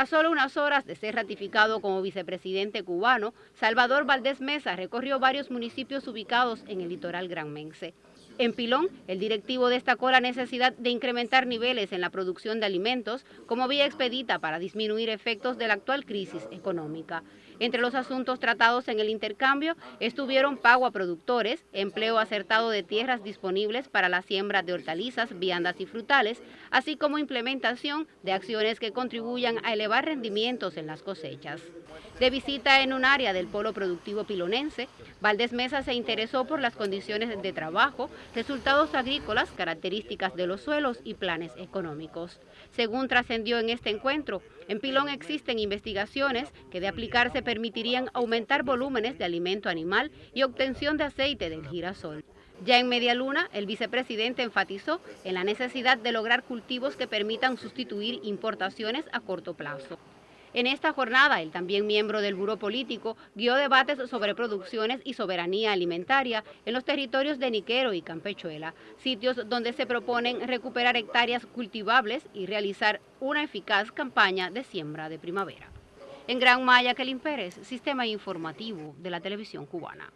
A solo unas horas de ser ratificado como vicepresidente cubano, Salvador Valdés Mesa recorrió varios municipios ubicados en el litoral granmense. En Pilón, el directivo destacó la necesidad de incrementar niveles en la producción de alimentos como vía expedita para disminuir efectos de la actual crisis económica. Entre los asuntos tratados en el intercambio estuvieron pago a productores, empleo acertado de tierras disponibles para la siembra de hortalizas, viandas y frutales, así como implementación de acciones que contribuyan a elevar rendimientos en las cosechas. De visita en un área del polo productivo pilonense, Valdés Mesa se interesó por las condiciones de trabajo, resultados agrícolas, características de los suelos y planes económicos. Según trascendió en este encuentro, en Pilón existen investigaciones que de aplicarse permitirían aumentar volúmenes de alimento animal y obtención de aceite del girasol. Ya en Media Luna, el vicepresidente enfatizó en la necesidad de lograr cultivos que permitan sustituir importaciones a corto plazo. En esta jornada, el también miembro del Buró Político guió debates sobre producciones y soberanía alimentaria en los territorios de Niquero y Campechuela, sitios donde se proponen recuperar hectáreas cultivables y realizar una eficaz campaña de siembra de primavera. En Gran Maya, Kelin Pérez, Sistema Informativo de la Televisión Cubana.